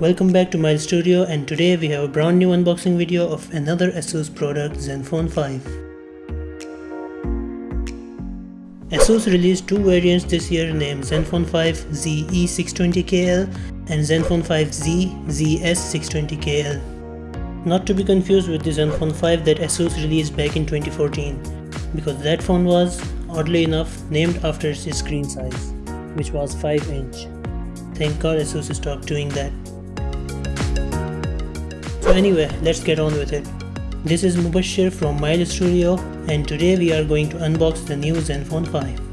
Welcome back to my Studio and today we have a brand new unboxing video of another ASUS product Zenfone 5. ASUS released two variants this year named Zenfone 5 ZE620KL and Zenfone 5Z ZS620KL. Not to be confused with the Zenfone 5 that ASUS released back in 2014 because that phone was, oddly enough, named after its screen size, which was 5 inch. Thank god ASUS stopped doing that. So anyway, let's get on with it. This is Mubashir from Miles Studio and today we are going to unbox the new Zenfone 5.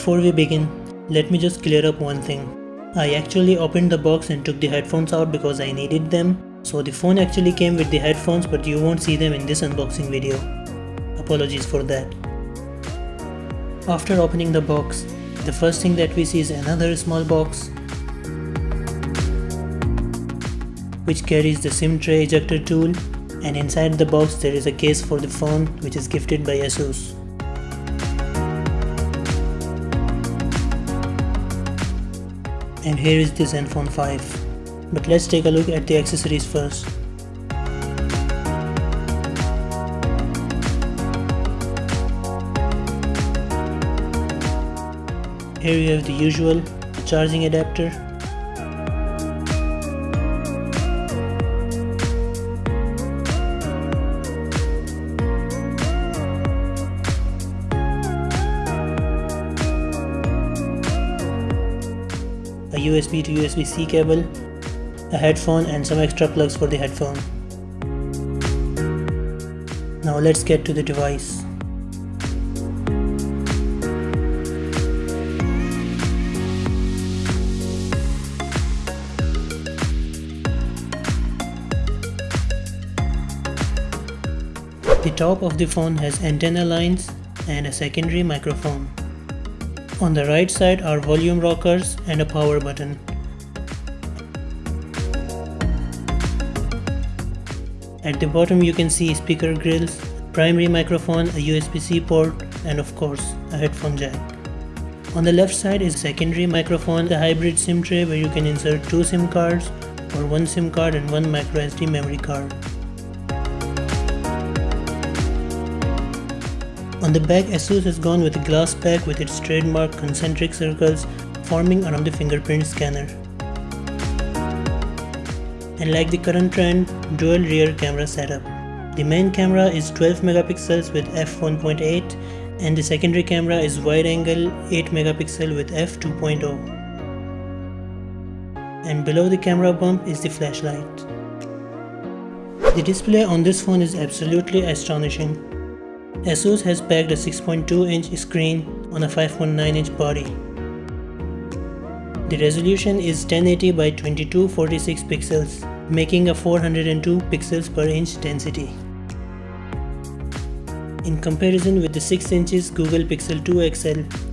Before we begin, let me just clear up one thing. I actually opened the box and took the headphones out because I needed them. So the phone actually came with the headphones but you won't see them in this unboxing video. Apologies for that. After opening the box, the first thing that we see is another small box which carries the SIM tray ejector tool and inside the box there is a case for the phone which is gifted by ASUS. And here is the Zenfone 5. But let's take a look at the accessories first. Here you have the usual charging adapter USB to USB-C cable, a headphone and some extra plugs for the headphone. Now let's get to the device. The top of the phone has antenna lines and a secondary microphone. On the right side are volume rockers and a power button. At the bottom you can see speaker grills, primary microphone, a USB-C port and of course a headphone jack. On the left side is secondary microphone, the hybrid SIM tray where you can insert two SIM cards or one SIM card and one microSD memory card. On the back, ASUS has gone with a glass back with its trademark concentric circles forming around the fingerprint scanner. And like the current trend, dual rear camera setup. The main camera is 12 megapixels with f1.8 and the secondary camera is wide angle 8 megapixel with f2.0. And below the camera bump is the flashlight. The display on this phone is absolutely astonishing. ASUS has packed a 6.2 inch screen on a 5.9 inch body. The resolution is 1080 by 2246 pixels, making a 402 pixels per inch density. In comparison with the 6 inches Google Pixel 2 XL,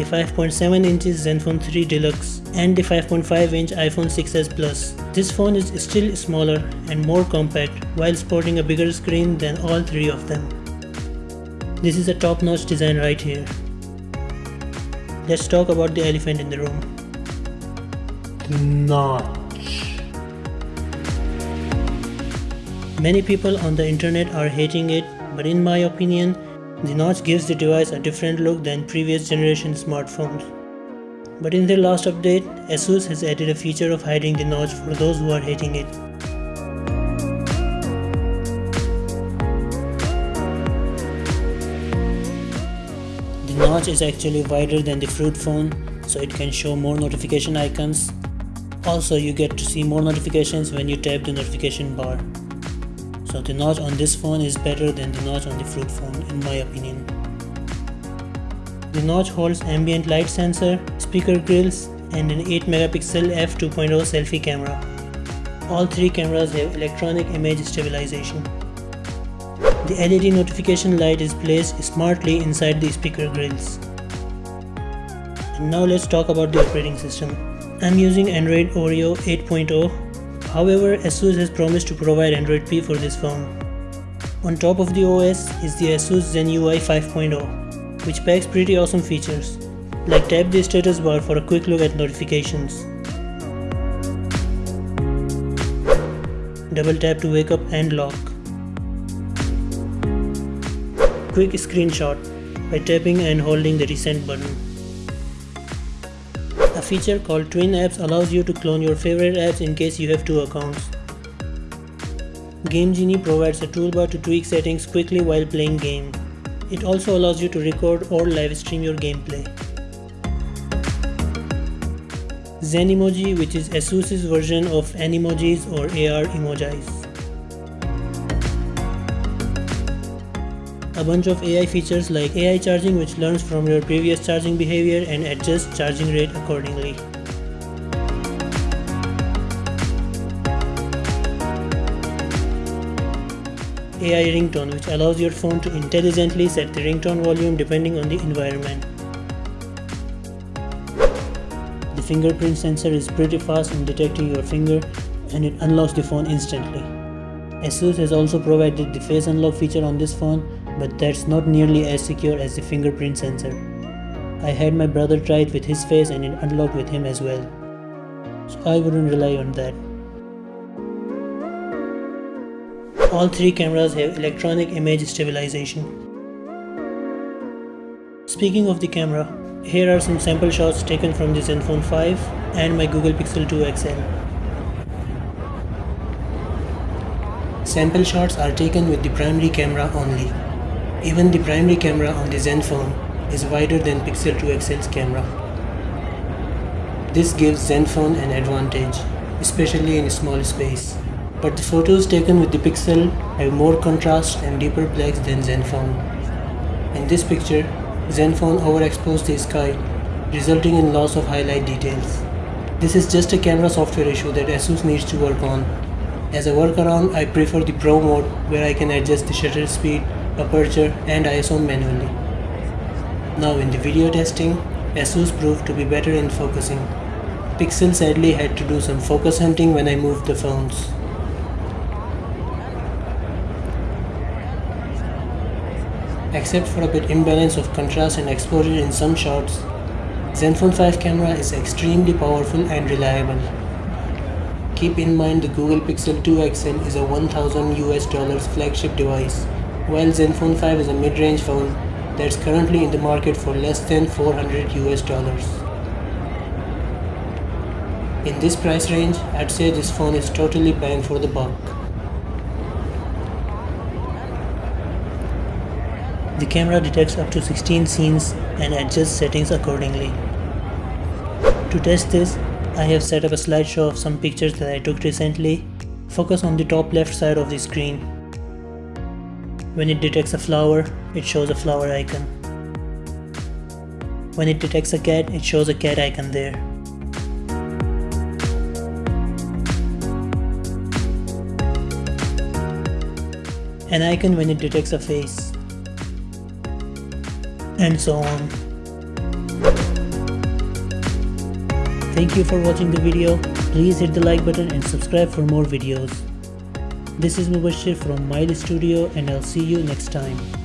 the 5.7 inches Zenfone 3 Deluxe and the 5.5 inch iPhone 6s Plus. This phone is still smaller and more compact while sporting a bigger screen than all three of them. This is a top-notch design right here. Let's talk about the elephant in the room. The notch. Many people on the internet are hating it, but in my opinion, the notch gives the device a different look than previous generation smartphones. But in their last update, ASUS has added a feature of hiding the notch for those who are hating it. The notch is actually wider than the Fruit phone, so it can show more notification icons. Also, you get to see more notifications when you tap the notification bar. So the notch on this phone is better than the notch on the Fruit phone in my opinion. The notch holds ambient light sensor, speaker grills and an 8 megapixel f2.0 selfie camera. All three cameras have electronic image stabilization. The LED notification light is placed smartly inside the speaker grills. And now let's talk about the operating system. I'm using Android Oreo 8.0. However, ASUS has promised to provide Android P for this phone. On top of the OS is the ASUS Zen UI 5.0, which packs pretty awesome features, like tap the status bar for a quick look at notifications. Double tap to wake up and lock. Quick screenshot by tapping and holding the recent button. Feature called Twin Apps allows you to clone your favorite apps in case you have two accounts. Game Genie provides a toolbar to tweak settings quickly while playing game. It also allows you to record or live stream your gameplay. Zenimoji which is ASUS's version of Animojis or AR emojis. A bunch of AI features like AI charging which learns from your previous charging behavior and adjusts charging rate accordingly. AI ringtone which allows your phone to intelligently set the ringtone volume depending on the environment. The fingerprint sensor is pretty fast in detecting your finger and it unlocks the phone instantly. ASUS has also provided the face unlock feature on this phone but that's not nearly as secure as the fingerprint sensor. I had my brother try it with his face and it unlocked with him as well. So I wouldn't rely on that. All three cameras have electronic image stabilization. Speaking of the camera, here are some sample shots taken from the Zenfone 5 and my Google Pixel 2 XL. Sample shots are taken with the primary camera only. Even the primary camera on the Zenfone is wider than Pixel 2 XL's camera. This gives Zenfone an advantage, especially in a small space. But the photos taken with the Pixel have more contrast and deeper blacks than Zenfone. In this picture, Zenfone overexposed the sky, resulting in loss of highlight details. This is just a camera software issue that ASUS needs to work on. As a workaround, I prefer the Pro mode where I can adjust the shutter speed, aperture and ISO manually. Now in the video testing, ASUS proved to be better in focusing. Pixel sadly had to do some focus hunting when I moved the phones. Except for a bit imbalance of contrast and exposure in some shots, Zenfone 5 camera is extremely powerful and reliable. Keep in mind the Google Pixel 2 XL is a 1000 US dollars flagship device, while Zenfone 5 is a mid-range phone that's currently in the market for less than 400 US dollars. In this price range, I'd say this phone is totally bang for the buck. The camera detects up to 16 scenes and adjusts settings accordingly. To test this, I have set up a slideshow of some pictures that I took recently. Focus on the top left side of the screen. When it detects a flower, it shows a flower icon. When it detects a cat, it shows a cat icon there. An icon when it detects a face and so on. Thank you for watching the video. Please hit the like button and subscribe for more videos. This is Mubashir from Mile Studio and I'll see you next time.